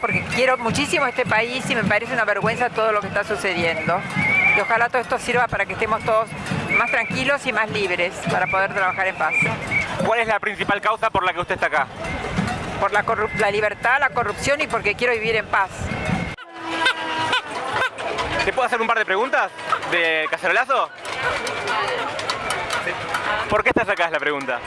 porque quiero muchísimo este país y me parece una vergüenza todo lo que está sucediendo. Y ojalá todo esto sirva para que estemos todos más tranquilos y más libres para poder trabajar en paz. ¿Cuál es la principal causa por la que usted está acá? Por la, la libertad, la corrupción y porque quiero vivir en paz. ¿Te puedo hacer un par de preguntas de cacerolazo? ¿Por qué estás acá es la pregunta?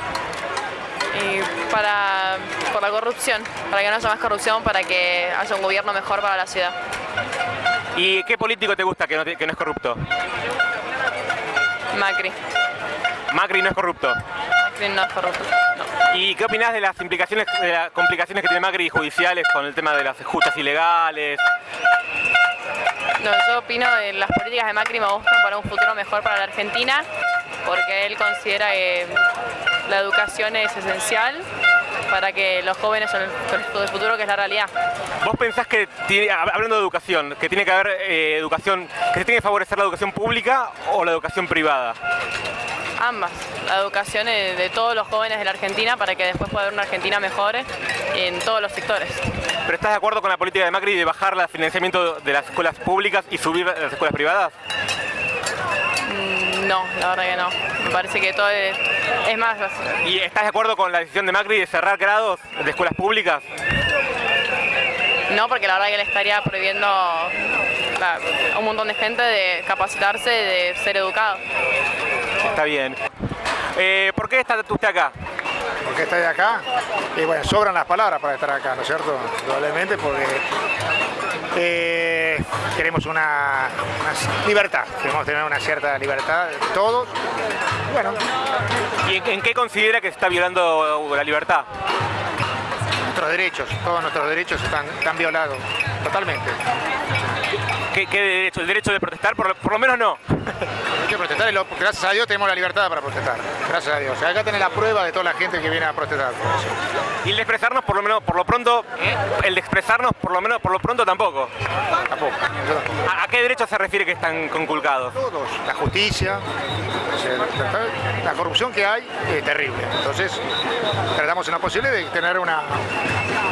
para, por la corrupción, para que no haya más corrupción, para que haya un gobierno mejor para la ciudad. ¿Y qué político te gusta que no, que no es corrupto? Macri. Macri no es corrupto. Macri no es corrupto. ¿Y qué opinas de las implicaciones, de las complicaciones que tiene Macri judiciales con el tema de las justas ilegales? No, yo opino de las políticas de Macri me gustan para un futuro mejor para la Argentina, porque él considera que la educación es esencial para que los jóvenes son el futuro, que es la realidad. ¿Vos pensás que, hablando de educación, que tiene que haber eh, educación, que se tiene que favorecer la educación pública o la educación privada? Ambas, la educación de todos los jóvenes de la Argentina para que después pueda haber una Argentina mejor en todos los sectores. ¿Pero estás de acuerdo con la política de Macri de bajar el financiamiento de las escuelas públicas y subir las escuelas privadas? No, la verdad que no. Me parece que todo es, más... ¿Y estás de acuerdo con la decisión de Macri de cerrar grados de escuelas públicas? No, porque la verdad que le estaría prohibiendo a un montón de gente de capacitarse, de ser educado. Está bien. Eh, ¿Por qué está usted acá? ¿Por qué está acá? Y bueno, sobran las palabras para estar acá, ¿no es cierto? Probablemente porque eh, queremos una, libertad, queremos tener una cierta libertad todos. Bueno. ¿Y en, qué considera que se está violando la libertad? Nuestros derechos, todos nuestros derechos están, están violados, totalmente. ¿Qué, derecho? ¿El derecho de protestar? Por, lo menos no. Hay que protestar, gracias a Dios tenemos la libertad para protestar. Gracias a Dios. Acá tenés la prueba de toda la gente que viene a protestar. Y el de expresarnos por lo menos, por lo pronto, el de expresarnos por lo menos, por lo pronto tampoco. Tampoco. ¿A, qué derecho se refiere que están conculcados? Todos. La justicia, la corrupción que hay es terrible. Entonces, tratamos en lo posible de tener una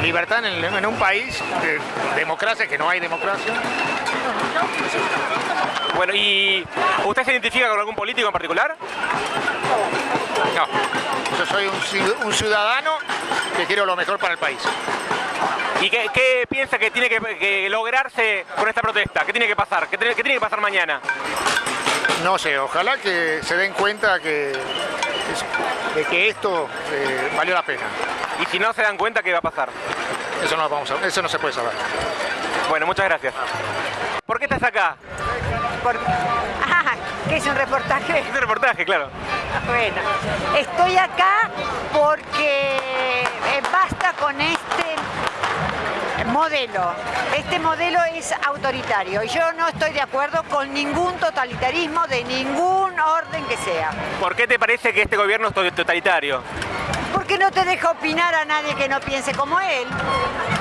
libertad en, un país de democracia, que no hay democracia. Bueno, ¿y usted se identifica con algún político en particular? No, yo soy un, ciudadano que quiero lo mejor para el país. ¿Y qué, piensa que tiene que, lograrse con esta protesta? ¿Qué tiene que pasar? ¿Qué tiene, que pasar mañana? No sé, ojalá que se den cuenta que, de que esto eh, valió la pena. ¿Y si no se dan cuenta, qué va a pasar? Eso no, vamos a, eso no se puede saber. Bueno, muchas gracias. ¿Por qué estás acá? Por... Ah, ¿qué es un reportaje? Es un reportaje, claro. Bueno, estoy acá porque eh, basta con este modelo. Este modelo es autoritario y yo no estoy de acuerdo con ningún totalitarismo de ningún orden que sea. ¿Por qué te parece que este gobierno es totalitario? Porque no te deja opinar a nadie que no piense como él.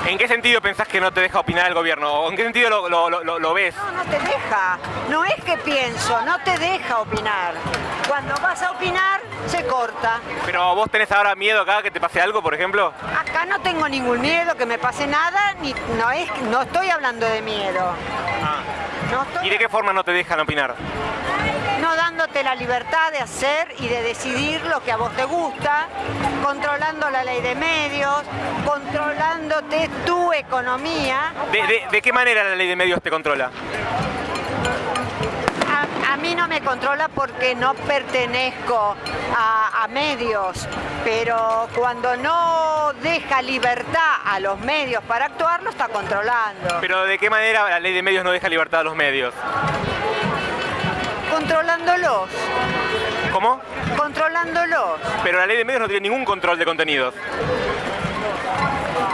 ¿En qué sentido pensás que no te deja opinar el gobierno? ¿O en qué sentido lo, ves? No, no te deja. No es que pienso, no te deja opinar. Cuando vas a opinar, se corta. ¿Pero vos tenés ahora miedo acá que te pase algo, por ejemplo? Acá no tengo ningún miedo, que me pase nada, ni, no, es, no estoy hablando de miedo. Ah. ¿Y de qué forma no te dejan opinar? Dándote la libertad de hacer y de decidir lo que a vos te gusta, controlando la ley de medios, controlándote tu economía. ¿De, qué manera la ley de medios te controla? A, mí no me controla porque no pertenezco a, a, medios, pero cuando no deja libertad a los medios para actuar, lo está controlando. ¿Pero de qué manera la ley de medios no deja libertad a los medios? Controlándolos. ¿Cómo? Controlándolos. Pero la ley de medios no tiene ningún control de contenidos.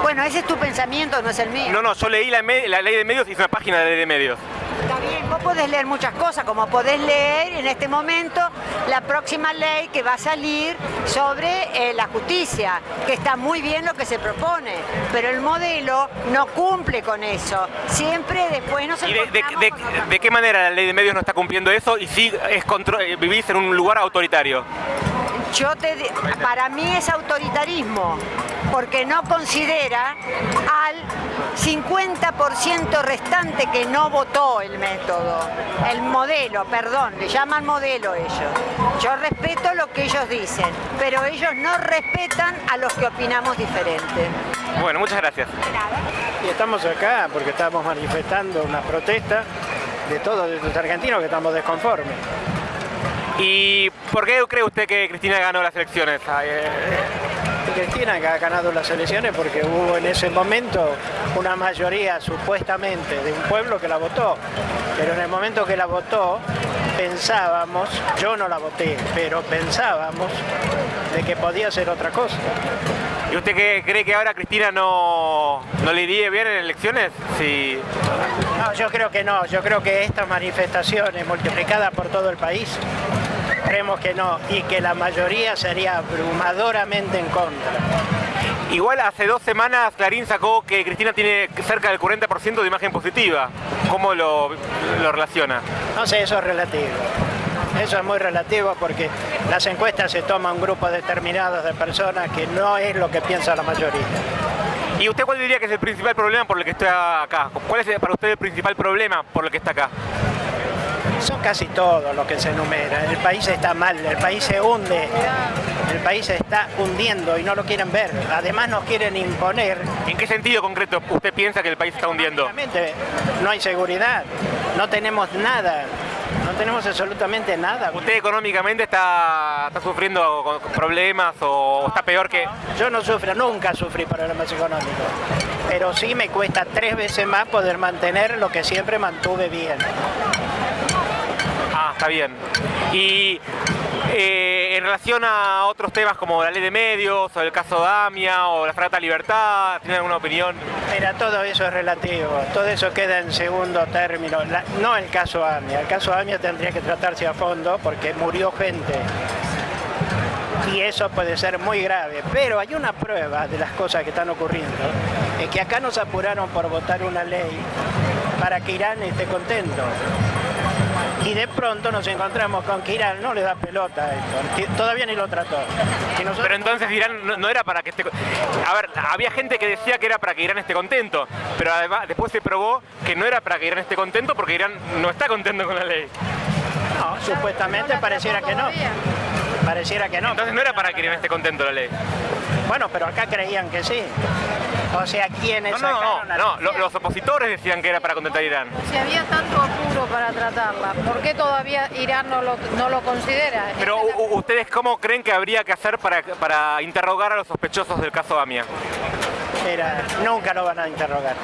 Bueno, ese es tu pensamiento, no es el mío. No, no, yo leí la, ley de medios y hice una página de ley de medios. Está bien, Vos podés leer muchas cosas, como podés leer en este momento la próxima ley que va a salir sobre eh, la justicia, que está muy bien lo que se propone, pero el modelo no cumple con eso. Siempre después nos ¿Y de, de- de- de qué manera la ley de medios no está cumpliendo eso y sí es contro- eh, vivís en un lugar autoritario? Yo te, para mí es autoritarismo, porque no considera al 50% restante que no votó el método, el modelo, perdón, le llaman modelo ellos. Yo respeto lo que ellos dicen, pero ellos no respetan a los que opinamos diferente. Bueno, muchas gracias. Y estamos acá porque estamos manifestando una protesta de todos los argentinos que estamos desconformes. ¿Y por qué cree usted que Cristina ganó las elecciones? Eh, Y Cristina que ha ganado las elecciones porque hubo en ese momento una mayoría supuestamente de un pueblo que la votó. Pero en el momento que la votó pensábamos, yo no la voté, pero pensábamos de que podía ser otra cosa. ¿Y usted qué- cree que ahora Cristina no, no le iría bien en elecciones? Sí. No, yo creo que no, yo creo que estas manifestaciones multiplicadas por todo el país, creemos que no, y que la mayoría sería abrumadoramente en contra. Igual hace dos semanas Clarín sacó que Cristina tiene cerca del 40% de imagen positiva. ¿Cómo lo, lo relaciona? No sé, eso es relativo. Eso es muy relativo porque las encuestas se toman un grupo determinado de personas que no es lo que piensa la mayoría. ¿Y usted cuál diría que es el principal problema por el que está acá? ¿Cuál es para usted el principal problema por el que está acá? Son casi todos los que se enumeran. El país está mal, el país se hunde, el país se está hundiendo y no lo quieren ver. Además nos quieren imponer ¿En qué sentido concreto usted piensa que el país está hundiendo? No hay seguridad, no tenemos nada, no tenemos absolutamente nada. ¿Usted económicamente está, está sufriendo problemas o está peor que...? Yo no sufro, nunca sufrí problemas económicos, pero sí me cuesta tres veces más poder mantener lo que siempre mantuve bien. Ah, está bien. Y eh, en relación a otros temas como la ley de medios o el caso Damia o la Frata Libertad, ¿tiene alguna opinión? Mira, todo eso es relativo, todo eso queda en segundo término. No el caso AMIA, el caso AMIA tendría que tratarse a fondo porque murió gente. Y eso puede ser muy grave, pero hay una prueba de las cosas que están ocurriendo, es que acá nos apuraron por votar una ley para que Irán esté contento. Y de pronto nos encontramos con que Irán no le da pelota a esto, todavía ni lo trató. Nosotros- Pero entonces Irán no, no era para que esté... A ver, había gente que decía que era para que Irán esté contento, pero además después se probó que no era para que Irán esté contento porque Irán no está contento con la ley. no, supuestamente pareciera que no. Pareciera que no. Entonces no era para que Irán esté contento la ley. Bueno, pero acá creían que sí. O sea, quienes No, no, no, no, los opositores decían que era para contentar a Irán. Si había tanto apuro para tratarla, ¿por qué todavía Irán no lo, no lo considera? Pero u- ustedes cómo creen que habría que hacer para, para interrogar a los sospechosos del caso Amia? Era, nunca lo van a interrogar.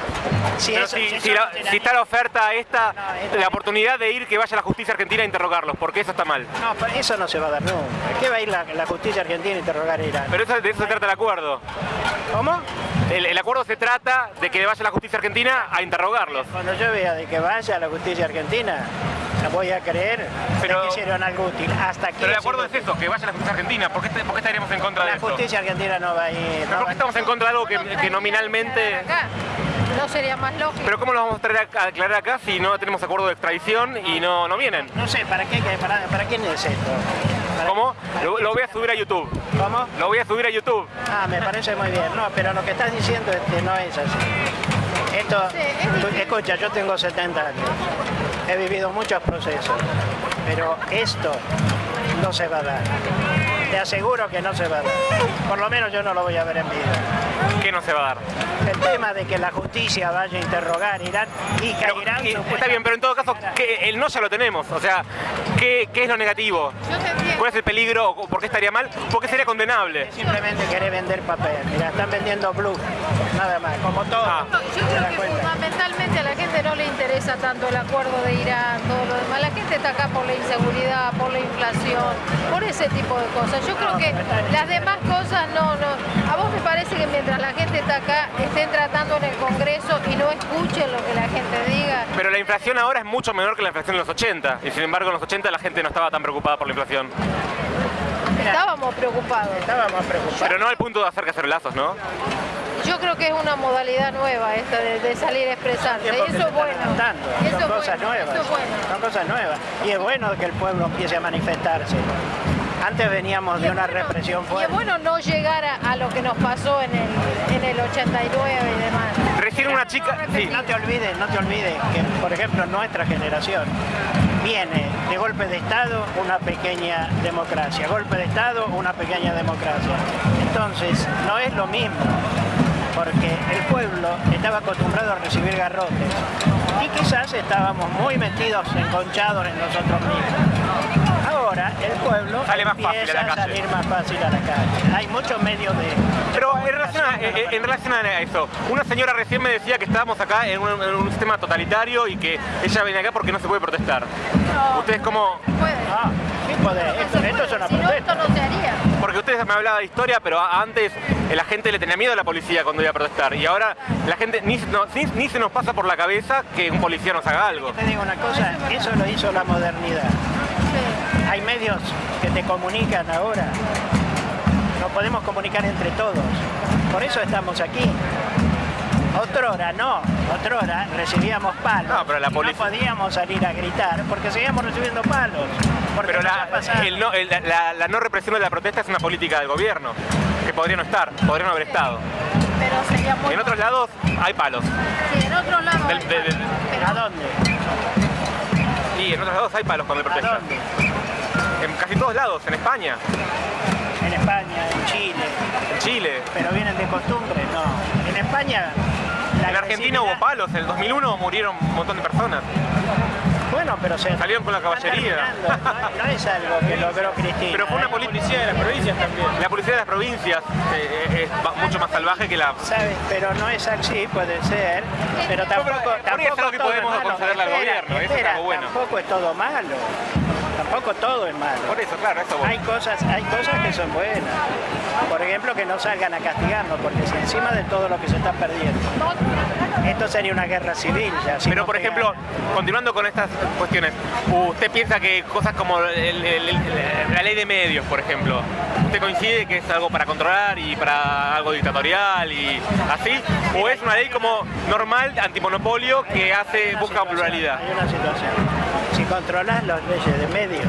Si, Pero eso- si, si si eso la- no tiene- si está la oferta esta, No, esta- la oportunidad de ir que vaya la justicia argentina a interrogarlos, porque eso está mal. No, eso no se va a dar nunca. ¿Qué va a ir la, la justicia argentina a interrogar a Irán? Pero eso, de eso se trata el acuerdo. ¿Cómo? El, el acuerdo se trata de que vaya la justicia argentina a interrogarlos. Cuando yo vea de que vaya la justicia argentina, voy a creer Pero- que hicieron algo útil. Hasta aquí Pero el acuerdo es eso, que vaya la justicia argentina. ¿Por qué, est- por qué estaríamos en contra de La justicia argentina no va a ir. ¿Pero no por qué estamos en contra de algo que, que nominalmente... ¿No sería más lógico? Pero ¿cómo lo vamos a traer a, a aclarar acá si no tenemos acuerdo de extradición y no, no vienen? No sé, ¿para qué? ¿Para, para quién es esto? ¿Para- ¿Cómo? para Lo, voy a subir a YouTube. ¿Cómo? Lo voy a subir a YouTube. Ah, me parece muy bien. No, pero lo que estás diciendo es que no es así. Esto, Sí, es tú- difícil. escucha, yo tengo 70 años. He vivido muchos procesos, pero esto no se va a dar. Te aseguro que no se va a dar. Por lo menos yo no lo voy a ver en vida. ¿Qué no se va a dar? El tema de que la justicia vaya a interrogar a Irán y que Pero, Irán... y- está bien, pero en todo caso, ¿qué- el no ya lo tenemos. O sea, ¿qué, qué es lo negativo? Yo te. ¿Cuál es el peligro? o ¿Por qué estaría mal? ¿Por qué sería condenable? Simplemente quiere vender papel. Mira, están vendiendo blue. Nada más, como todo. Ah. Yo ¿Te creo que fundamentalmente a la gente no le interesa tanto el acuerdo de Irán, todo lo demás. La gente está acá por la inseguridad, por la inflación, por ese tipo de cosas. Yo creo que las demás cosas no, no. A vos me parece que mientras la gente está acá, estén tratando en el Congreso y no escuchen lo que la gente diga. Pero la inflación ahora es mucho menor que la inflación de los 80. Y sin embargo, en los 80 la gente no estaba tan preocupada por la inflación. Estábamos preocupados. Estábamos preocupados. Pero no al punto de hacer cacerolazos, ¿no? Yo creo que es una modalidad nueva esta de, de salir a expresarse. Y que eso es bueno. Y eso Son es cosas bueno, nuevas. Eso es bueno. Son cosas nuevas. Y es bueno que el pueblo empiece a manifestarse. Antes veníamos de una bueno- represión Y es fuerte. bueno no llegar a, a lo que nos pasó en el, en el 89 y demás. Recién una chica... Sí, No te olvides, no te olvides que, por ejemplo, nuestra generación viene de golpe de Estado una pequeña democracia, golpe de Estado una pequeña democracia. Entonces, no es lo mismo, porque el pueblo estaba acostumbrado a recibir garrotes y quizás estábamos muy metidos, enconchados en nosotros mismos. Ahora el pueblo Sale más fácil a la a calle. salir más fácil a la calle. Hay muchos medios de... Pero en relación, a, eh, en relación a eso, una señora recién me decía que estábamos acá en un, en un sistema totalitario y que ella venía acá porque no se puede protestar. Ustedes como... Puede. Ah. Esto, Se esto es puede, una si no, esto no se haría. Porque ustedes me hablaban de historia, pero antes eh, la gente le tenía miedo a la policía cuando iba a protestar. Y ahora la gente ni, no- ni- ni se nos pasa por la cabeza que un policía nos haga algo. Te digo una cosa, eso lo hizo la modernidad. Hay medios que te comunican ahora. Nos podemos comunicar entre todos. Por eso estamos aquí. Otrora no, otrora recibíamos palos. No, pero la y polic- no podíamos salir a gritar porque seguíamos recibiendo palos. Porque Pero la, el no, el- la- la no represión de la protesta es una política del gobierno, que podría no estar, podría no haber estado. Pero sería muy En otros lados hay palos. Sí, en otros lados. Del- hay de-. ¿A dónde? Y en otros lados hay palos cuando hay ¿A protesta. dónde? En casi todos lados, en España, En España, en Chile. en Chile. Pero vienen de costumbre, no. En España. la En Argentina hubo palos, en el 2001 murieron un montón de personas. Bueno, pero se Salieron con la caballería. No, no es algo que logró Cristina. Pero fue una ¿eh? policía de las provincias también. La policía de las provincias eh, eh, es mucho más salvaje que la... ¿Sabes? Pero no es así, puede ser. Pero tampoco, pero, es tampoco que podemos es malo. concederle al Espera, gobierno, eso es espera, algo bueno. Tampoco es todo malo. Tampoco todo es malo. Por eso, claro, eso voy. Hay cosas, hay cosas que son buenas. Por ejemplo, que no salgan a castigarnos, porque si encima de todo lo que se está perdiendo, esto sería una guerra civil. Ya, si Pero no por pegan. ejemplo, continuando con estas cuestiones, ¿usted piensa que cosas como el- el- el- la ley de medios, por ejemplo, ¿usted coincide que es algo para controlar y para algo dictatorial y así? ¿O es una ley como normal, antimonopolio, que hace, busca pluralidad? Hay una situación. Si controlas las leyes de medios,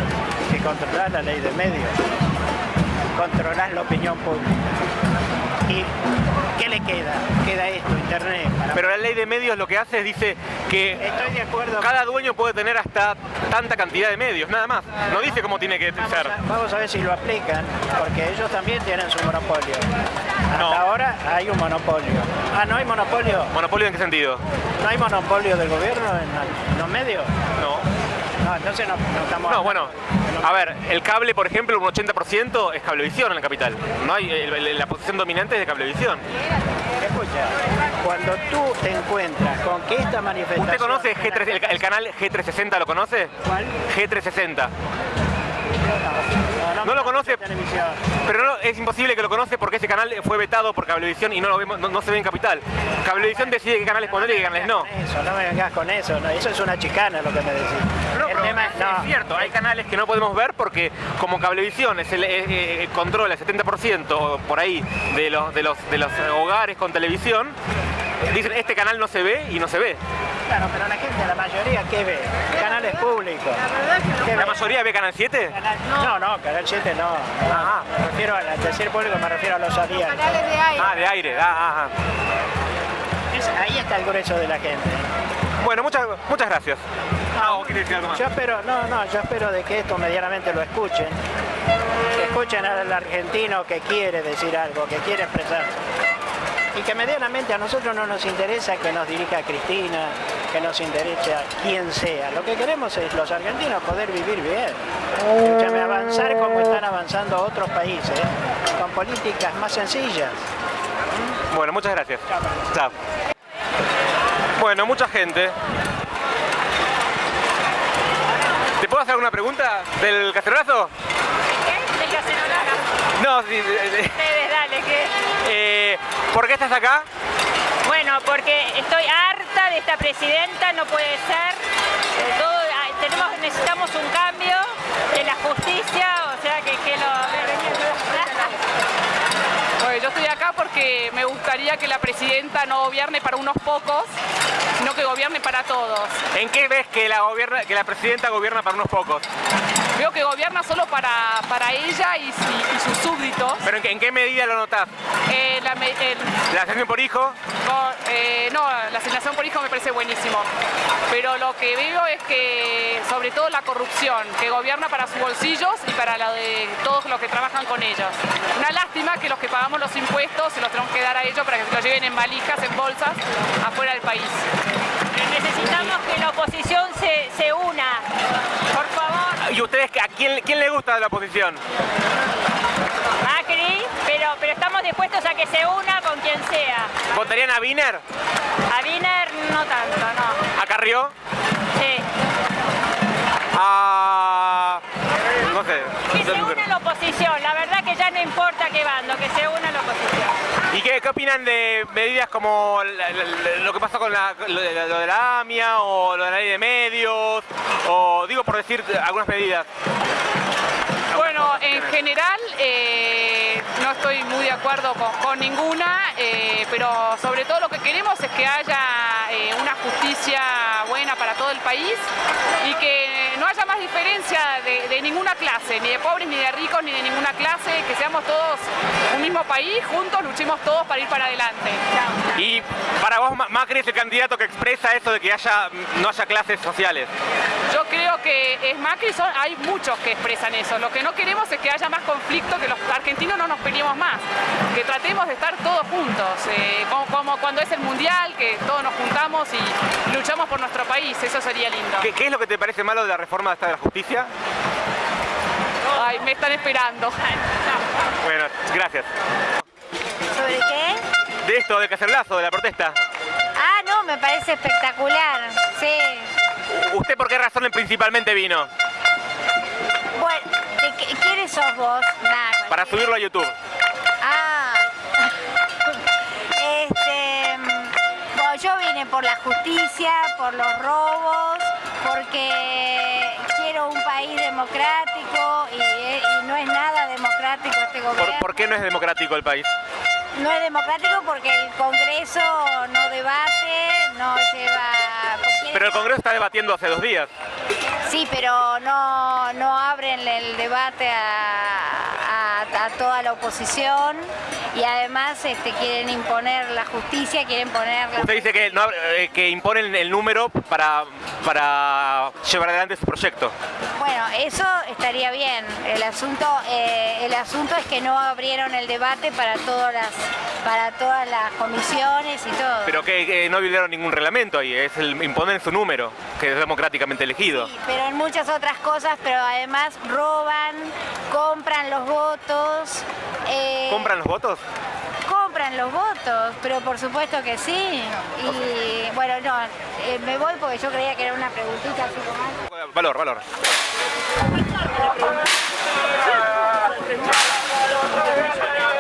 si controlas la ley de medios, controlas la opinión pública. ¿Y qué le queda? Queda esto, internet. para- Pero la ley de medios lo que hace es dice que Estoy de acuerdo. cada dueño puede tener hasta tanta cantidad de medios, nada más. No dice cómo tiene que Vamos ser. a, vamos a ver si lo aplican, porque ellos también tienen su monopolio. Hasta No. ahora hay un monopolio. Ah, ¿no hay monopolio? ¿Monopolio en qué sentido? ¿No hay monopolio del gobierno en los medios? No. No, entonces no, no estamos... No, bueno, a ver, el cable, por ejemplo, un 80% es cablevisión en la capital. No hay, la posición dominante es de cablevisión. Escucha, cuando tú te encuentras con que esta manifestación... ¿Usted conoce G3, el, el canal G360? ¿Lo conoce? ¿Cuál? G360. No, lo conoce. Pero no, es imposible que lo conoce porque ese canal fue vetado por Cablevisión y no lo vemos, no, no se ve en Capital. Cablevisión decide qué canales poner y qué canales no. Eso, no me vengas con eso, no, eso es una chicana lo que me decís. No, el tema es, no, es cierto, hay canales que no podemos ver porque como Cablevisión es el, eh, eh, controla el 70% por ahí de los, de, los, de los hogares con televisión, dicen este canal no se ve y no se ve. claro, pero la gente, la mayoría, ¿qué ve? Canales públicos. ¿Qué ¿La ve? mayoría ve Canal 7? Canal- No, no, Canal 7 no. no. Ah. Me refiero al decir público, me refiero a los aliados. Canales de aire. Ah, de aire. Ah, ah, ah. Es- ahí está el grueso de la gente. Bueno, muchas, muchas gracias. Ah, ¿o quiere decir algo más? Yo espero, no, no, yo espero de que esto medianamente lo escuchen. Que escuchen al argentino que quiere decir algo, que quiere expresarse. Y que medianamente a nosotros no nos interesa que nos dirija Cristina, que nos interese a quien sea. Lo que queremos es los argentinos poder vivir bien. Escúchame, avanzar como están avanzando otros países, con políticas más sencillas. Bueno, muchas gracias. Chao. Bueno, mucha gente. ¿Te puedo hacer alguna pregunta del cacerolazo? No, sí, de- de- Ustedes, dale, ¿qué? eh, ¿por qué estás acá? Bueno, porque estoy harta de esta presidenta, no puede ser. Eh, todo- ah, tenemos, necesitamos un cambio de la justicia, o sea que, que lo... Bueno, yo estoy acá porque me gustaría que la presidenta no gobierne para unos pocos, sino que gobierne para todos. ¿En qué ves que la, gobierna, que la presidenta gobierna para unos pocos? Veo que gobierna solo para, para ella y, y- y sus súbditos. ¿Pero en qué, en qué medida lo notás? Eh, la, me- el- ¿La asignación por hijo? no, eh, no, la asignación por hijo me parece buenísimo. Pero lo que veo es que, sobre todo la corrupción, que gobierna para sus bolsillos y para la de todos los que trabajan con ellos. Una lástima que los que pagamos los impuestos se los tenemos que dar a ellos para que se los lleven en valijas, en bolsas, afuera del país. Necesitamos que la oposición se, se una, por favor. ¿Y ustedes a quién, quién le gusta de la oposición? Macri, pero, pero estamos dispuestos a que se una con quien sea. ¿Votarían a Wiener? A Wiener no tanto, no. ¿A Carrió? Sí. ¿A... no sé? Que se una la oposición, la verdad que ya no importa qué bando, que se una la oposición. ¿Y qué, opinan de medidas como lo que pasó con la- lo, de, lo de la AMIA o lo de la ley de medios? O digo por decir algunas medidas. Bueno, en general eh, no estoy muy de acuerdo con, con ninguna, eh, pero sobre todo lo que queremos es que haya eh, una justicia buena para todo el país y que no haya más diferencia de, de ninguna clase, ni de pobres, ni de ricos, ni de ninguna clase, que seamos todos un mismo país, juntos luchemos todos para ir para adelante. Y para vos Ma- Macri es el candidato que expresa eso de que haya, no haya clases sociales. Yo creo que es Macri, son- hay muchos que expresan eso. Lo que no queremos es que haya más conflicto, que los argentinos no nos peleemos más, que tratemos de estar todos juntos, eh, como, como cuando es el mundial, que todos nos juntamos y luchamos por nuestro país, eso sería lindo. ¿Qué, qué es lo que te parece malo de la reforma esta de la justicia? Ay, me están esperando. Bueno, gracias. ¿Sobre qué? De esto, del cacerolazo, de la protesta. Ah, no, me parece espectacular. Sí. ¿Usted por qué razón principalmente vino? Bueno, ¿de qué- ¿quiénes sos vos? Nada, Para subirlo a YouTube. Ah. Este, bueno, yo vine por la justicia, por los robos, porque quiero un país democrático y, y no es nada democrático este ¿Por, gobierno. por qué no es democrático el país? No es democrático porque el Congreso no debate, no lleva... Pero el Congreso está debatiendo hace dos días. Sí, pero no, no abren el debate a, a- a toda la oposición y además este, quieren imponer la justicia, quieren poner... la- Usted dice que, no, eh, que imponen el número para, para llevar adelante su proyecto. Bueno, eso estaría bien. El asunto, eh, el asunto es que no abrieron el debate para todas las, para todas las comisiones y todo. Pero que, que no violaron ningún reglamento ahí, es el imponen su número, que es democráticamente elegido. Sí, pero en muchas otras cosas, pero además roban, compran los votos. eh, ¿Compran los votos? Compran los votos, pero por supuesto que sí. Y bueno, no, eh, me voy porque yo creía que era una preguntita así como... Valor, valor.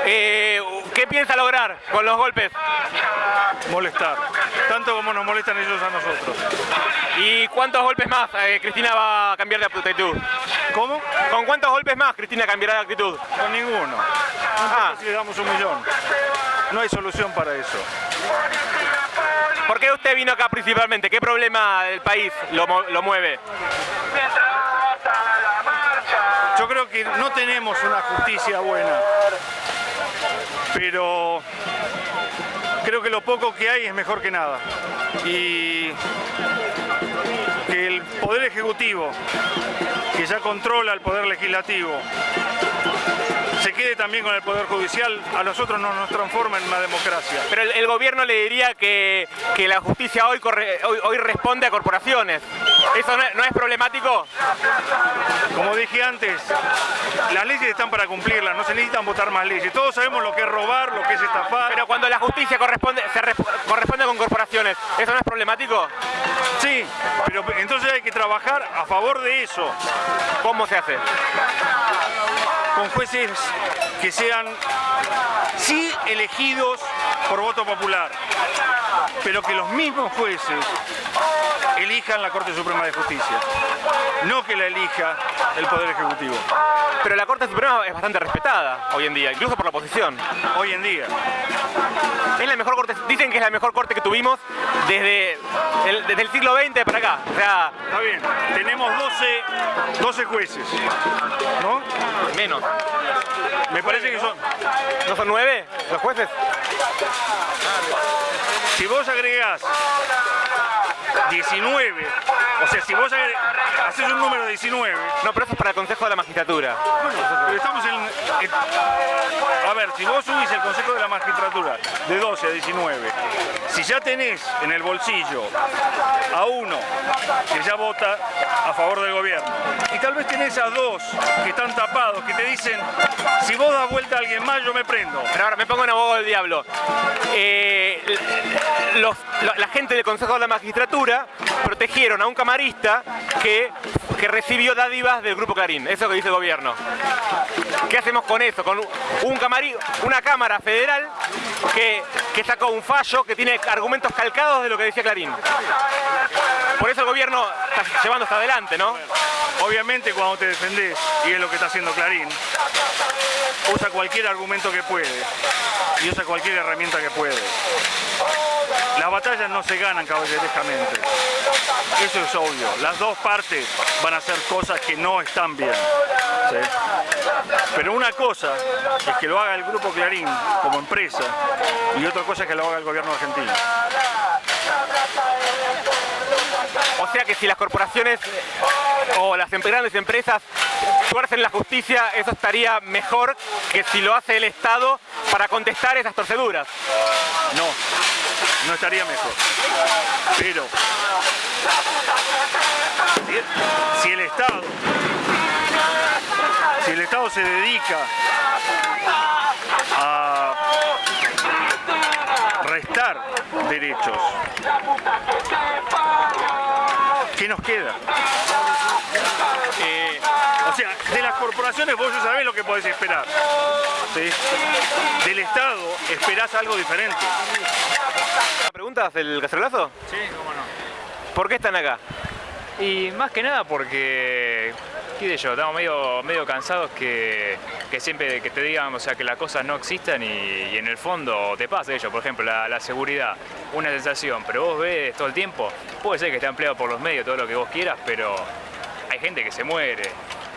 Eh, ¿Qué piensa lograr con los golpes? molestar, tanto como nos molestan ellos a nosotros. ¿Y cuántos golpes más eh, Cristina va a cambiar de actitud? ¿Cómo? ¿Con cuántos golpes más Cristina cambiará de actitud? Con ninguno. No Ah. si le damos un millón. No hay solución para eso. ¿Por qué usted vino acá principalmente? ¿Qué problema del país lo, lo mueve? Yo creo que no tenemos una justicia buena, pero creo que lo poco que hay es mejor que nada. Y que el Poder Ejecutivo, que ya controla el Poder Legislativo, se quede también con el Poder Judicial, a nosotros no nos transforma en una democracia. Pero el, el gobierno le diría que, que la justicia hoy, corre- hoy, hoy responde a corporaciones. ¿Eso no es, no es problemático? Como dije antes, las leyes están para cumplirlas, no se necesitan votar más leyes. Todos sabemos lo que es robar, lo que es estafar. Pero cuando la justicia corresponde, se res- corresponde con corporaciones, ¿eso no es problemático? Sí, pero entonces hay que trabajar a favor de eso, ¿Cómo se hace? con jueces que sean, sí, elegidos por voto popular, pero que los mismos jueces elijan la Corte Suprema de Justicia, no que la elija el Poder Ejecutivo, Pero la Corte Suprema es bastante respetada hoy en día, incluso por la oposición. hoy en día. Es la mejor corte, dicen que es la mejor corte que tuvimos desde el, desde el siglo XX para acá. O sea, Está bien, tenemos 12, 12 jueces, ¿no? menos. Me parece que son... ¿No son nueve los jueces? Si vos agregás 19, o sea, si vos haces un número de 19, No, pero eso es para el Consejo de la Magistratura. pero estamos en, en- A ver, si vos subís el Consejo de la Magistratura de 12 a 19, si ya tenés en el bolsillo a uno que ya vota a favor del gobierno, y tal vez tenés a dos que están tapados, que te dicen, si vos das vuelta a alguien más, yo me prendo. Pero ahora me pongo en abogado del diablo. Eh, los- la, gente del Consejo de la Magistratura protegieron a un camarista que, que recibió dádivas del Grupo Clarín. Eso es lo que dice el gobierno. ¿Qué hacemos con eso? Con un camari, una Cámara Federal que, que sacó un fallo que tiene argumentos calcados de lo que decía Clarín. Por eso el gobierno está llevando hasta adelante, ¿no? Obviamente cuando te defendés, y es lo que está haciendo Clarín, usa cualquier argumento que puede y usa cualquier herramienta que puede. Las batallas no se ganan caballerescamente. Eso es obvio. Las dos partes van a hacer cosas que no están bien. Pero una cosa es que lo haga el Grupo Clarín como empresa y otra cosa es que lo haga el gobierno argentino. O sea que si las corporaciones o las em- grandes empresas tuercen la justicia, eso estaría mejor que si lo hace el Estado para contestar esas torceduras. No, no estaría mejor. Pero si el Estado, si el Estado se dedica a restar derechos, ¿qué nos queda? Eh, O sea, de las corporaciones vos ya sabés lo que podés esperar. ¿sí? Del Estado esperás algo diferente. ¿Preguntas del cacerolazo? Sí, cómo no. ¿Por qué están acá? Y más que nada porque, qué sé yo, estamos medio, medio cansados que, que siempre que te digan, o sea, que las cosas no existan y, y en el fondo te pasa ello. Por ejemplo, la, la seguridad, una sensación, pero vos ves todo el tiempo, puede ser que esté empleado por los medios, todo lo que vos quieras, pero hay gente que se muere.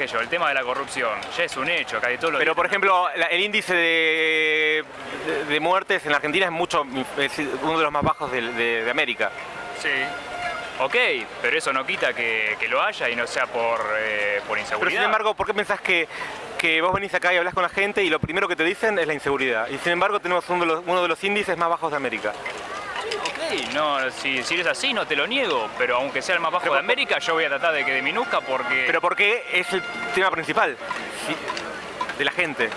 Yo, el tema de la corrupción ya es un hecho, casi todo lo Pero por ejemplo, la- el índice de, de- de muertes en la Argentina es mucho es uno de los más bajos de, América. Sí. Ok, pero eso no quita que, que lo haya y no sea por, eh, por Pero inseguridad. sin embargo, ¿por qué pensás que, que vos venís acá y hablas con la gente y lo primero que te dicen es la inseguridad? Y sin embargo tenemos uno de los, uno de los índices más bajos de América. Ok, no, si, si es así no te lo niego, pero aunque sea el más bajo Pero de América, yo voy a tratar de que disminuzca porque, Pero porque es el tema principal sí, de la gente.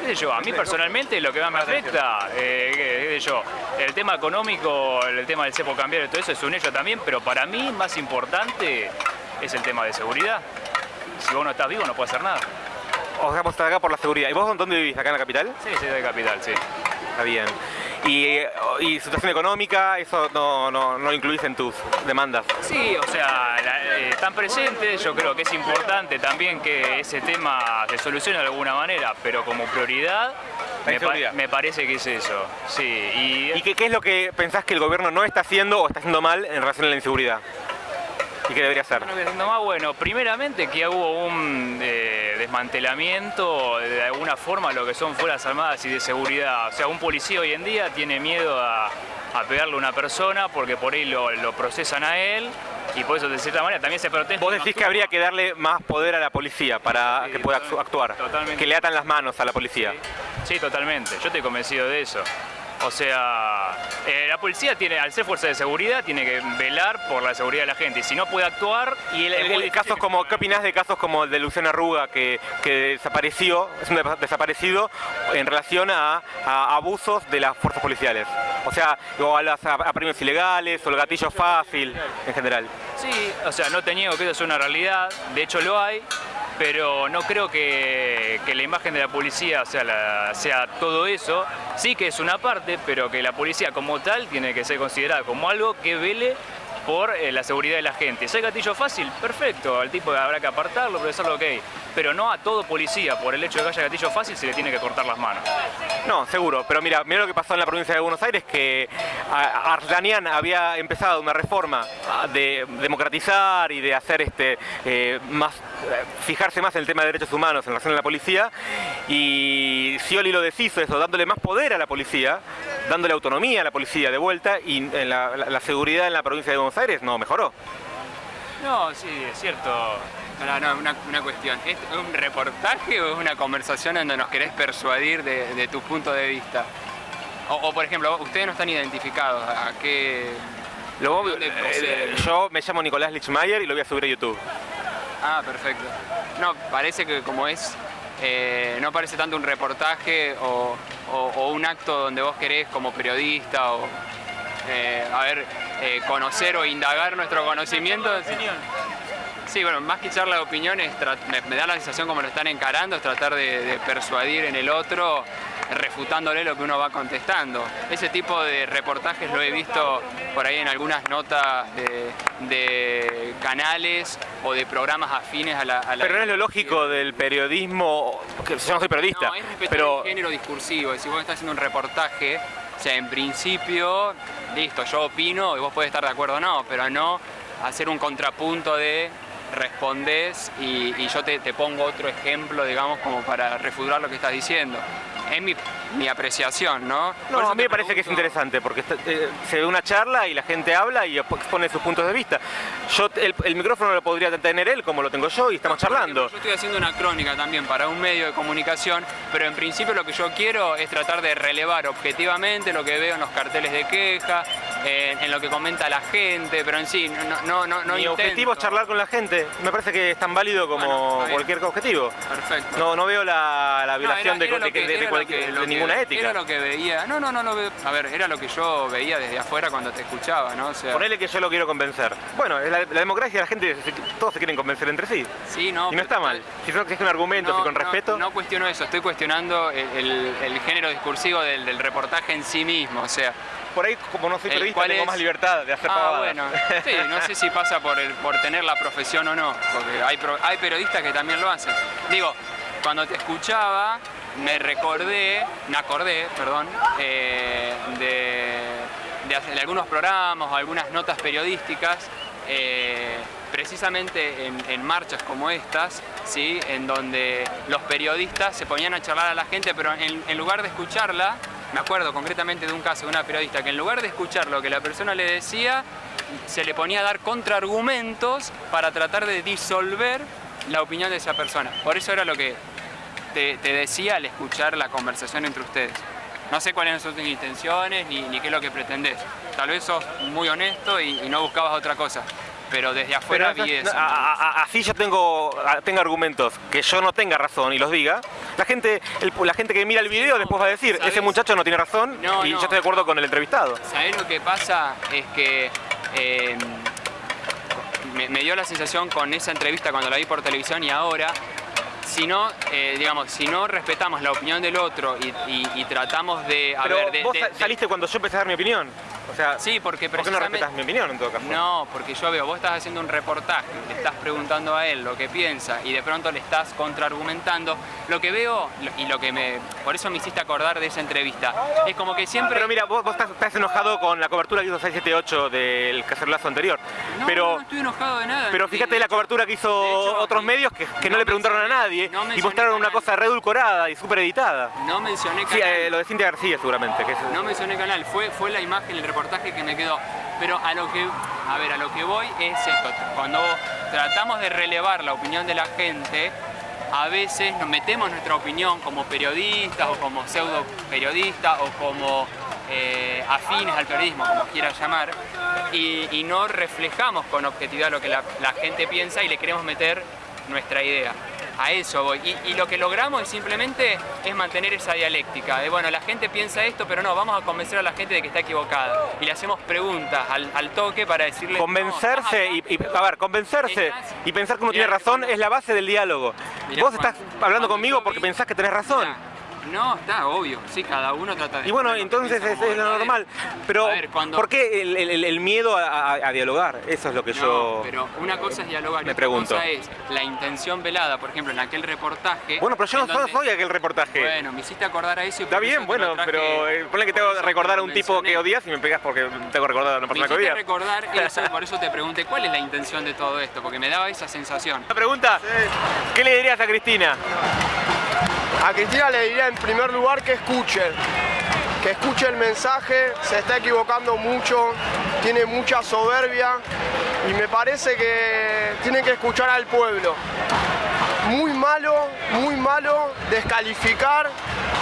qué sé yo, a mí personalmente lo que más me afecta, eh, qué- qué sé yo, el tema económico, el tema del cepo cambiario, todo eso es un hecho también, pero para mí más importante es el tema de seguridad. Si vos no estás vivo no puedes hacer nada. O sea, vos estás acá por la seguridad. ¿Y vos dónde vivís? ¿Acá en la capital? Sí, sí, de capital, sí. Está bien. Y, eh, y situación económica, eso no, no, no lo incluís en tus demandas. Sí, o sea, la- eh, están presentes, yo creo que es importante también que ese tema se solucione de alguna manera, pero como prioridad me, pa- inseguridad. me parece que es eso. Sí, y, ¿Y qué, qué es lo que pensás que el gobierno no está haciendo o está haciendo mal en relación a la inseguridad? ¿Y qué debería hacer? Bueno, más bueno, primeramente que hubo un eh, desmantelamiento de alguna forma lo que son fuerzas armadas y de seguridad. O sea, un policía hoy en día tiene miedo a, a pegarle a una persona porque por ahí lo, lo procesan a él y por eso de cierta manera también se protesta. Vos decís que habría que darle más poder a la policía para Sí, que pueda actuar. totalmente. Que le atan las manos a la policía. Sí, totalmente. Yo estoy convencido de eso. O sea, eh, la policía tiene, al ser fuerza de seguridad, tiene que velar por la seguridad de la gente. Y si no puede actuar, Y el, casos como, ¿qué opinás de casos como el de Luciana Arruga que, que desapareció, es un de- desaparecido en relación a, a abusos de las fuerzas policiales? O sea, o a, las, a, a premios ilegales o el gatillo fácil en general. Sí, o sea, no te niego que eso es una realidad, de hecho lo hay, pero no creo que, que la imagen de la policía sea, sea todo eso. Sí que es una parte, pero que la policía como tal tiene que ser considerada como algo que vele por eh, la seguridad de la gente. Si hay gatillo fácil, perfecto, al tipo habrá que apartarlo, procesarlo, ok. Pero no a todo policía, por el hecho de que haya gatillo fácil, se le tiene que cortar las manos. No, seguro. Pero mira, mira lo que pasó en la provincia de Buenos Aires, que Ardanian había empezado una reforma de democratizar y de hacer este eh, más fijarse más en el tema de derechos humanos en relación a la policía y Scioli lo deshizo eso, dándole más poder a la policía, dándole autonomía a la policía de vuelta y en la, la- la seguridad en la provincia de Buenos Aires no mejoró. No, sí, es cierto. No, no, una, una cuestión. ¿Es un reportaje o es una conversación donde nos querés persuadir de, de tu punto de vista? O, o, por ejemplo, ustedes no están identificados. ¿A qué...? Luego, ¿De dónde eh, yo me llamo Nicolás Lichmayer y lo voy a subir a YouTube. Ah, perfecto. No, parece que como es... eh, no parece tanto un reportaje o, o- o un acto donde vos querés como periodista o... eh, a ver, eh, conocer o indagar nuestro conocimiento. Sí, bueno, más que charla de opiniones, me, me da la sensación como lo están encarando, es tratar de, de persuadir en el otro, refutándole lo que uno va contestando. Ese tipo de reportajes lo he visto por ahí en algunas notas de, de canales o de programas afines a la... a la- Pero no es lo lógico del periodismo, que yo no soy periodista, no, es respetar pero el género discursivo. Si vos estás haciendo un reportaje, o sea, en principio, listo, yo opino y vos podés estar de acuerdo o no, pero no hacer un contrapunto de respondés y, y yo te, te pongo otro ejemplo, digamos, como para refutar lo que estás diciendo. Es mi, mi apreciación, ¿no? A mí me parece que es interesante porque está- eh, se ve una charla y la gente habla y expone sus puntos de vista. Yo el, el micrófono lo podría tener él como lo tengo yo y estamos charlando. Yo estoy haciendo una crónica también para un medio de comunicación, pero en principio lo que yo quiero es tratar de relevar objetivamente lo que veo en los carteles de queja, en lo que comenta la gente, pero en sí, no, no, no, no Mi intento. objetivo es charlar con la gente. Me parece que es tan válido como Bueno, cualquier objetivo. Perfecto. No, no veo la, la No, violación era- de, era de- que- de- de era lo cualquier- que- de lo que- ninguna ética. Era lo que veía. No, no, no lo veo. A ver, era lo que yo veía desde afuera cuando te escuchaba, ¿no? O sea, Ponele que yo lo quiero convencer. Bueno, la, la democracia, la gente, todos se quieren convencer entre sí. sí, no. y no está mal. Si no exige un argumento, si con respeto. No, cuestiono eso, estoy cuestionando el, el- el género discursivo del, del reportaje en sí mismo, o sea... Por ahí, como no soy periodista, tengo es- más libertad de hacer Ah, pavadas. bueno, sí, no sé si pasa por, el, por tener la profesión o no, porque hay, hay periodistas que también lo hacen. Digo, cuando te escuchaba, me recordé, me acordé, perdón, eh, de, de algunos programas o algunas notas periodísticas, eh, precisamente en, en marchas como estas, ¿sí? en donde los periodistas se ponían a charlar a la gente, pero en, en lugar de escucharla, me acuerdo concretamente de un caso de una periodista que en lugar de escuchar lo que la persona le decía, se le ponía a dar contraargumentos para tratar de disolver la opinión de esa persona. Por eso era lo que te, decía al escuchar la conversación entre ustedes. No sé cuáles son tus intenciones ni, ni qué es lo que pretendés. Tal vez sos muy honesto y no buscabas otra cosa. Pero desde Pero afuera esas- vi eso. a- a- así yo tengo, a- tengo argumentos que yo no tenga razón y los diga. La gente, el- la gente que mira el video después va a decir, ¿sabes? ese muchacho no tiene razón No, y no. yo estoy de acuerdo con el entrevistado. ¿Sabés lo que pasa? Es que eh, me, me dio la sensación con esa entrevista cuando la vi por televisión y ahora, si no, eh, digamos, si no respetamos la opinión del otro y, y- y tratamos de... A Pero ver, de- vos de- sa- de- saliste cuando yo empecé a dar mi opinión. O sea, Sí, porque ¿por qué no precisamente... respetas mi opinión en todo caso? No, porque yo veo, vos estás haciendo un reportaje, le estás preguntando a él lo que piensa y de pronto le estás contraargumentando. Lo que veo y lo que me. Por eso me hiciste acordar de esa entrevista. Es como que siempre. Pero mira, vos, vos estás, estás enojado con la cobertura que hizo 678 del cacerolazo anterior. No, pero, no, estoy enojado de nada. pero fíjate la cobertura que hizo De hecho, otros medios que, que no, no le preguntaron a nadie no y mostraron una cosa redulcorada y súper editada. No mencioné Sí, canal. eh, lo de Cintia García seguramente. Que es- No mencioné canal, fue, fue la imagen, el reportaje que me quedó. Pero a lo que, a ver, a lo que voy es esto. Cuando tratamos de relevar la opinión de la gente, a veces nos metemos nuestra opinión como periodistas o como pseudo periodistas o como eh, afines al periodismo, como quieras llamar, y, no reflejamos con objetividad lo que la gente piensa y le queremos meter nuestra idea. A eso voy. Y, y lo que logramos es simplemente es mantener esa dialéctica. De bueno, la gente piensa esto, pero no, vamos a convencer a la gente de que está equivocada. Y le hacemos preguntas al, al toque para decirle. Convencerse y, y- a ver, convencerse Estás- y pensar que uno tiene razón es la base del diálogo. Mirá, Vos estás hablando conmigo porque pensás que tenés razón. No, está obvio. Sí, cada uno trata de. Y bueno, entonces es, es lo normal. Pero, A ver, cuando- ¿por qué el, el- el miedo a, a- a dialogar? Eso es lo que No, yo... pero una cosa es dialogar y me otra pregunto. cosa es la intención velada, por ejemplo, en aquel reportaje. Bueno, pero yo no en soy, donde- soy aquel reportaje. Bueno, me hiciste acordar a eso y Está bien, bueno, traje- pero eh, ponle que tengo que recordar a un tipo que odias y me pegas porque tengo que recordar a una Me persona que odias. recordar eso, por eso te pregunté cuál es la intención de todo esto, porque me daba esa sensación. La pregunta, ¿qué le dirías a Cristina? A Cristina le diría en primer lugar que escuche, que escuche el mensaje, se está equivocando mucho, tiene mucha soberbia y me parece que tiene que escuchar al pueblo. Muy malo, muy malo descalificar,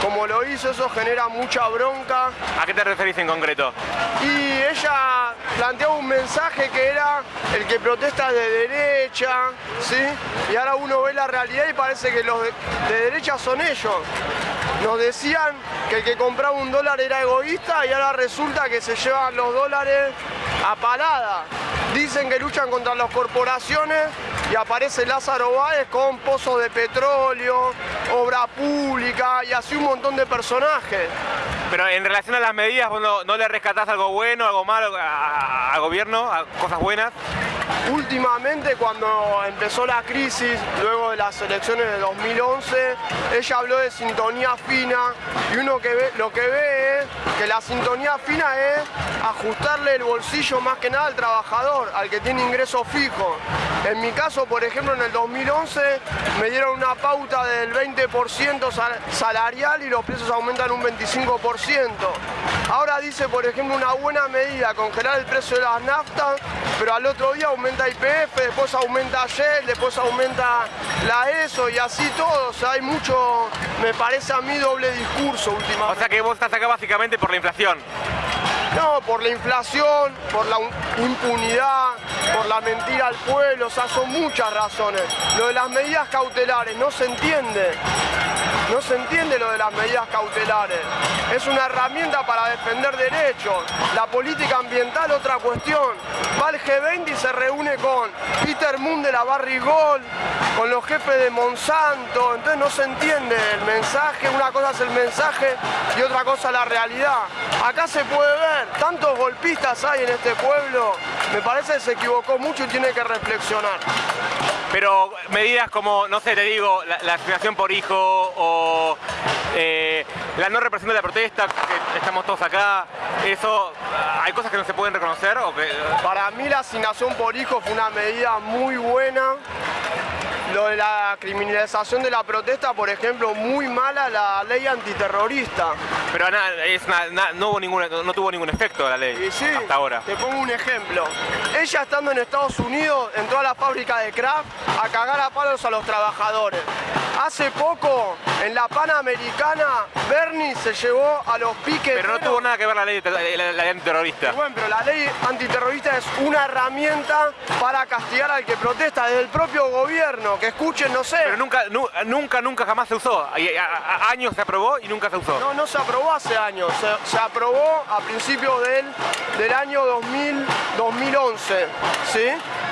como lo hizo, eso genera mucha bronca. ¿A qué te referís en concreto? Y ella planteaba un mensaje que era el que protesta es de derecha, ¿sí? Y ahora uno ve la realidad y parece que los de, de derecha son ellos. Nos decían que el que compraba un dólar era egoísta y ahora resulta que se llevan los dólares a parada. Dicen que luchan contra las corporaciones y aparece Lázaro Báez con pozos de petróleo, obra pública y así un montón de personajes. Pero en relación a las medidas, no, no le rescatás algo bueno, algo malo al gobierno, a cosas buenas. Últimamente, cuando empezó la crisis, luego de las elecciones de 2011, ella habló de sintonía fina y uno que lo que ve es que la sintonía fina es ajustarle el bolsillo más que nada al trabajador, al que tiene ingresos fijos. En mi caso, por ejemplo, en el 2011 me dieron una pauta del 20% sal- salarial y los precios aumentan un 25%. Ahora dice, por ejemplo, una buena medida, congelar el precio de las naftas, pero al otro día aumenta IPF, después aumenta Shell, después aumenta la ESO y así todo. O sea, hay mucho, me parece a mí, doble discurso últimamente. O sea que vos estás acá básicamente por la inflación. No, por la inflación, por la un- impunidad, por la mentira al pueblo, o sea, son muchas razones. Lo de las medidas cautelares no se entiende. No se entiende lo de las medidas cautelares. Es una herramienta para defender derechos. La política ambiental, otra cuestión. Va al G20 y se reúne con Peter Moon de la Barrigol, con los jefes de Monsanto. Entonces no se entiende el mensaje. Una cosa es el mensaje y otra cosa la realidad. Acá se puede ver, tantos golpistas hay en este pueblo. Me parece que se equivocó mucho y tiene que reflexionar. Pero medidas como, no sé, te digo, la, la por hijo o eh, la no represión de la protesta, que estamos todos acá, eso, ¿hay cosas que no se pueden reconocer? O que, Para mí la asignación por hijo fue una medida muy buena. Lo de la criminalización de la protesta, por ejemplo, muy mala la ley antiterrorista. pero na- es na- na- no, hubo ninguna- no tuvo ningún efecto la ley Y sí, hasta ahora. Te pongo un ejemplo. Ella estando en Estados Unidos entró a la fábrica de craft a cagar a palos a los trabajadores. Hace poco, en la Panamericana, Bernie se llevó a los piques. Pero no tuvo nada que ver la ley, la, la ley antiterrorista. Bueno, pero la ley antiterrorista es una herramienta para castigar al que protesta desde el propio gobierno. Que escuchen, no sé. Pero nunca, nu- nunca, nunca jamás se usó. Y a- a- años se aprobó y nunca se usó. No, no se aprobó hace años. Se, se aprobó a principios del, del año 2000, 2011. ¿Sí?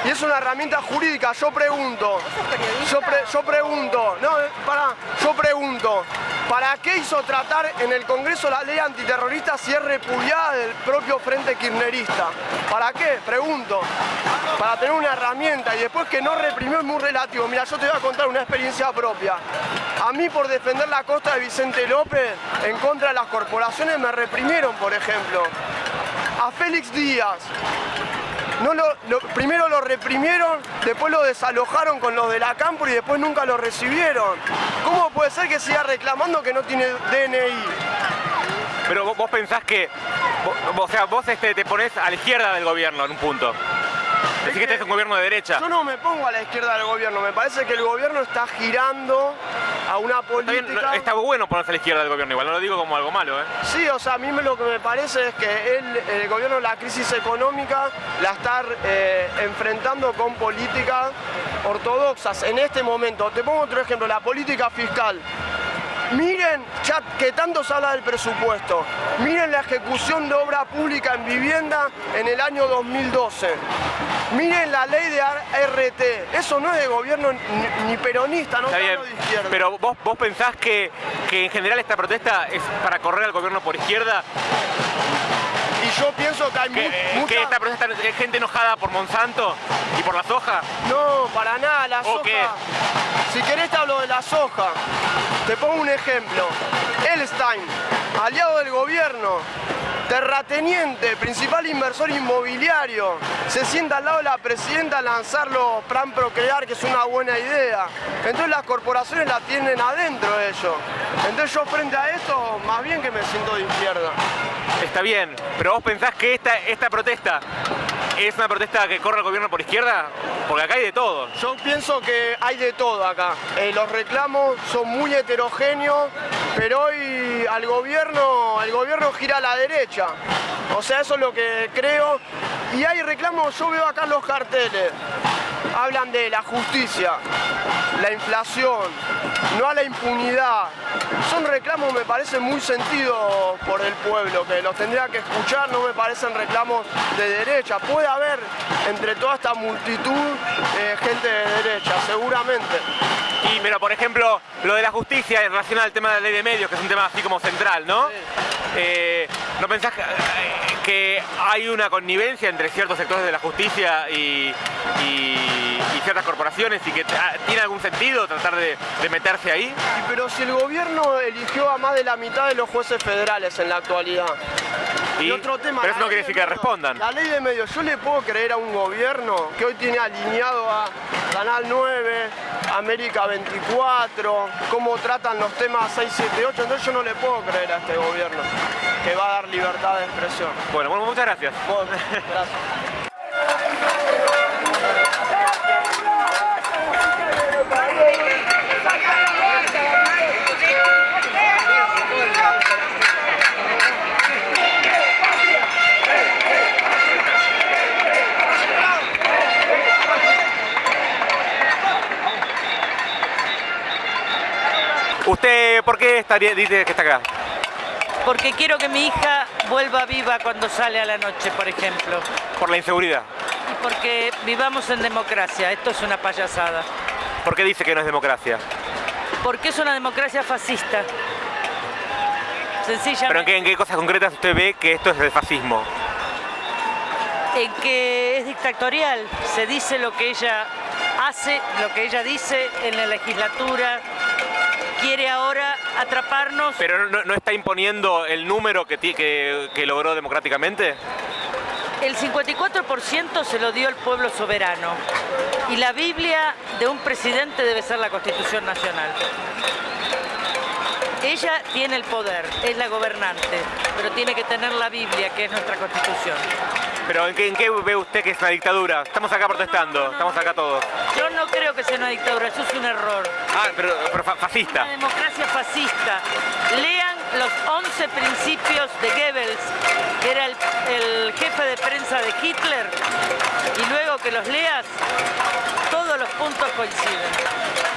Y es una herramienta jurídica. Yo pregunto. Yo, pre- yo pregunto. No, eh, pará. Yo pregunto. ¿Para qué hizo tratar en el Congreso la ley antiterrorista si es repudiada del propio Frente Kirchnerista? ¿Para qué? Pregunto. Para tener una herramienta y después que no reprimió es muy relativo. Mira, yo te voy a contar una experiencia propia. A mí por defender la costa de Vicente López en contra de las corporaciones me reprimieron, por ejemplo. A Félix Díaz. No lo, primero lo reprimieron, después lo desalojaron con los de la campo y después nunca lo recibieron. ¿Cómo puede ser que siga reclamando que no tiene DNI? Pero vos, pensás que, o sea, vos este, te pones a la izquierda del gobierno en un punto. Decís que este es un gobierno de derecha. Yo no me pongo a la izquierda del gobierno, me parece que el gobierno está girando a una Está, bien, política... no- está bueno ponerse a la izquierda del gobierno, igual no lo digo como algo malo, ¿eh? Sí, o sea, a mí lo que me parece es que el gobierno la crisis económica la está eh, enfrentando con políticas ortodoxas en este momento. Te pongo otro ejemplo, la política fiscal. Miren, ya que tanto se habla del presupuesto, miren la ejecución de obra pública en vivienda en el año 2012. Miren la ley de RT, eso no es de gobierno ni, ni peronista, no Está bien, de izquierda. pero vos, vos pensás que, que en general esta protesta es para correr al gobierno por izquierda, yo pienso que hay que, mu- eh, mucha- que esta protesta es gente enojada por Monsanto y por la soja. No, para nada, la ¿O soja. qué? Si querés te hablo de la soja. Te pongo un ejemplo. Elstein, aliado del gobierno, terrateniente, principal inversor inmobiliario, se sienta al lado de la presidenta a lanzarlo Plan Procrear, que es una buena idea. Entonces las corporaciones la tienen adentro ellos. Entonces yo frente a esto, más bien que me siento de izquierda. Está bien, pero vos pensás que esta, esta protesta es una protesta que corre al gobierno por izquierda, porque acá hay de todo. Yo pienso que hay de todo acá. Eh, los reclamos son muy heterogéneos, pero hoy al gobierno, el gobierno gira a la derecha. O sea, eso es lo que creo. Y hay reclamos, yo veo acá los carteles. Hablan de la justicia, la inflación, no a la impunidad. Son reclamos, me parecen muy sentidos por el pueblo, que los tendría que escuchar, no me parecen reclamos de derecha. Puede haber entre toda esta multitud eh, gente de derecha, seguramente. Y pero por ejemplo, lo de la justicia en relación al tema de la ley de medios, que es un tema así como central, ¿no? Eh, ¿No pensás que, eh, que hay una connivencia entre ciertos sectores de la justicia y, y- y ciertas corporaciones y que ah, tiene algún sentido tratar de, de meterse ahí? Pero si el gobierno eligió a más de la mitad de los jueces federales en la actualidad. Y- otro tema. pero eso no quiere de decir que respondan. La ley de medios, yo le puedo creer a un gobierno que hoy tiene alineado a Canal 9, América 24, cómo tratan los temas 678, entonces yo no le puedo creer a este gobierno que va a dar libertad de expresión. Bueno, bueno, muchas gracias. Bueno, gracias. ¿Usted por qué estaría, dice que está acá? Porque quiero que mi hija vuelva viva cuando sale a la noche, por ejemplo. Por la inseguridad. Y porque vivamos en democracia. Esto es una payasada. ¿Por qué dice que no es democracia? Porque es una democracia fascista. Sencillamente. ¿Pero en qué, en qué cosas concretas usted ve que esto es el fascismo? en que es dictatorial. Se dice lo que ella hace, lo que ella dice en la legislatura. Quiere ahora atraparnos. ¿Pero no, no está imponiendo el número que, que logró democráticamente? El 54% se lo dio el pueblo soberano. Y la Biblia de un presidente debe ser la Constitución Nacional. Ella tiene el poder, es la gobernante, pero tiene que tener la Biblia, que es nuestra Constitución. ¿Pero en qué, en qué ve usted que es una dictadura? Estamos acá protestando, estamos acá todos. Yo no creo que sea una dictadura, eso es un error. Ah, pero, pero fa- fascista. Una democracia fascista. Lean los 11 principios de Goebbels, que era el, el jefe de prensa de Hitler, y luego que los leas, todos los puntos coinciden.